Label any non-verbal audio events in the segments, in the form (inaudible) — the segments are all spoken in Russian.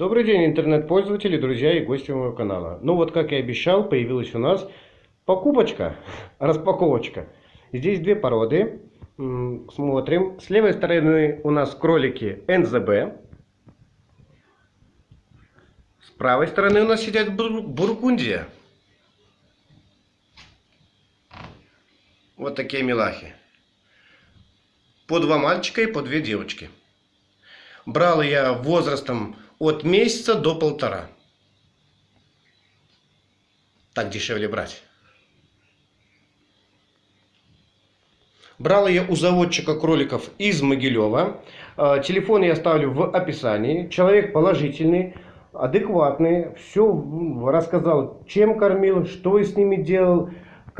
Добрый день, интернет-пользователи, друзья и гости моего канала. Ну вот, как и обещал, появилась у нас покупочка, (laughs) распаковочка. Здесь две породы. Смотрим. С левой стороны у нас кролики НЗБ. С правой стороны у нас сидят бур- бургундия. Вот такие милахи. По два мальчика и по две девочки. Брал я возрастом от месяца до полтора. Так дешевле брать. Брал я у заводчика кроликов из Могилева. Э, Телефон я оставлю в описании. Человек положительный, адекватный. Все рассказал, чем кормил, что с ними делал,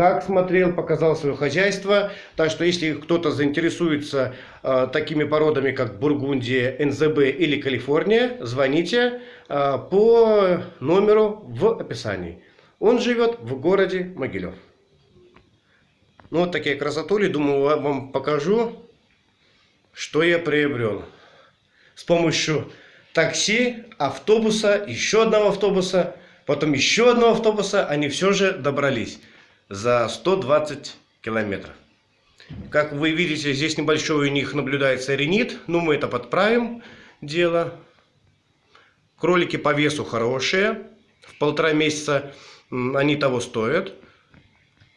как смотрел, показал свое хозяйство. Так что, если кто-то заинтересуется э, такими породами, как Бургундия, НЗБ или Калифорния, звоните э, по номеру в описании. Он живет в городе Могилев. Ну, вот такие красотули. Думаю, ва- вам покажу, что я приобрел. С помощью такси, автобуса, еще одного автобуса, потом еще одного автобуса, они все же добрались за 120 километров. Как вы видите, здесь небольшой у них наблюдается ренит. Ну, мы это подправим дело. Кролики по весу хорошие. В полтора месяца они того стоят.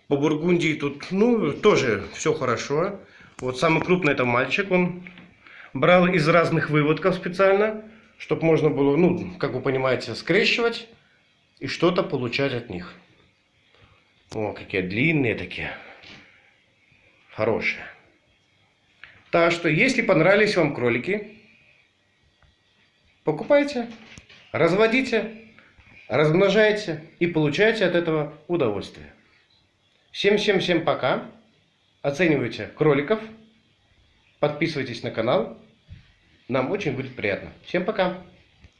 По Бургундии тут, ну, тоже все хорошо. Вот самый крупный это мальчик. Он брал из разных выводков специально, чтобы можно было, ну, как вы понимаете, скрещивать и что-то получать от них. О, какие длинные такие. Хорошие. Так что, если понравились вам кролики, покупайте, разводите, размножайте и получайте от этого удовольствие. Всем-всем-всем пока. Оценивайте кроликов. Подписывайтесь на канал. Нам очень будет приятно. Всем пока.